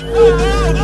God! No!